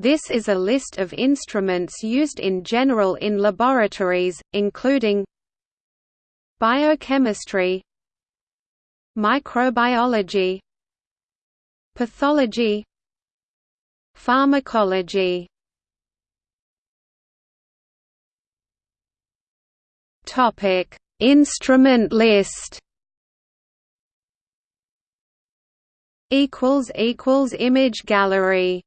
This is a list of instruments used in general in laboratories, including Biochemistry Microbiology Pathology Pharmacology Topic: Instrument list. Equals equals image gallery.